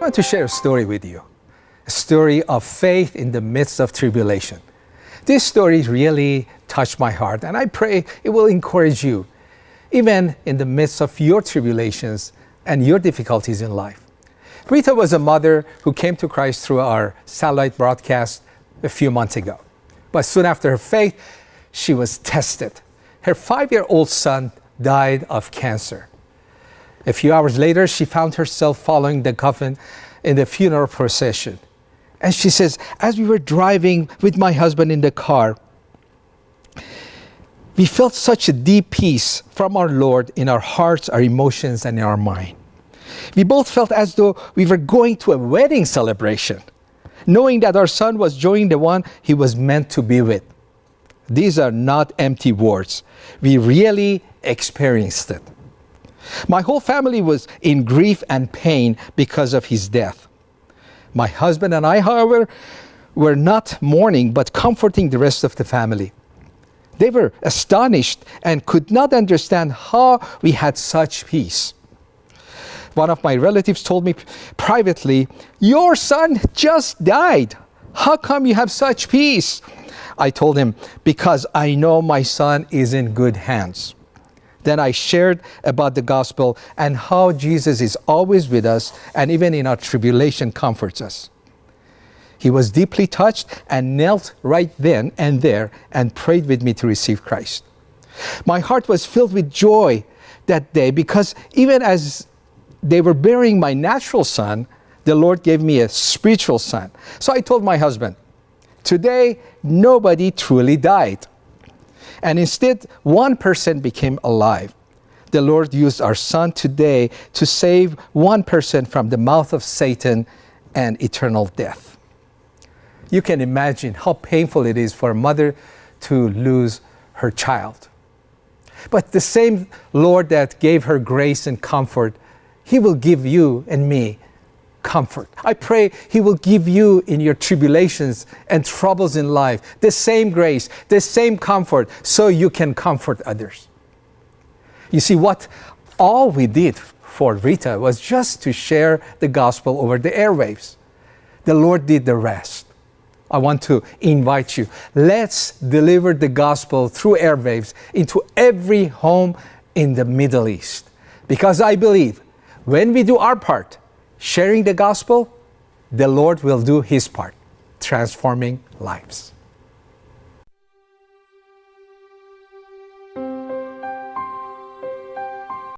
I want to share a story with you, a story of faith in the midst of tribulation. This story really touched my heart, and I pray it will encourage you, even in the midst of your tribulations and your difficulties in life. Rita was a mother who came to Christ through our satellite broadcast a few months ago. But soon after her faith, she was tested. Her five year old son died of cancer. A few hours later, she found herself following the coffin in the funeral procession. And she says, as we were driving with my husband in the car, we felt such a deep peace from our Lord in our hearts, our emotions, and in our mind. We both felt as though we were going to a wedding celebration, knowing that our son was joining the one he was meant to be with. These are not empty words. We really experienced it. My whole family was in grief and pain because of his death. My husband and I, however, were not mourning but comforting the rest of the family. They were astonished and could not understand how we had such peace. One of my relatives told me privately, Your son just died. How come you have such peace? I told him, Because I know my son is in good hands. Then I shared about the gospel and how Jesus is always with us and even in our tribulation comforts us. He was deeply touched and knelt right then and there and prayed with me to receive Christ. My heart was filled with joy that day because even as they were burying my natural son, the Lord gave me a spiritual son. So I told my husband, today nobody truly died. And instead, one person became alive. The Lord used our son today to save one person from the mouth of Satan and eternal death. You can imagine how painful it is for a mother to lose her child. But the same Lord that gave her grace and comfort, He will give you and me comfort. I pray He will give you in your tribulations and troubles in life the same grace, the same comfort, so you can comfort others. You see, what all we did for Rita was just to share the gospel over the airwaves. The Lord did the rest. I want to invite you. Let's deliver the gospel through airwaves into every home in the Middle East. Because I believe when we do our part, sharing the gospel, the Lord will do his part, transforming lives.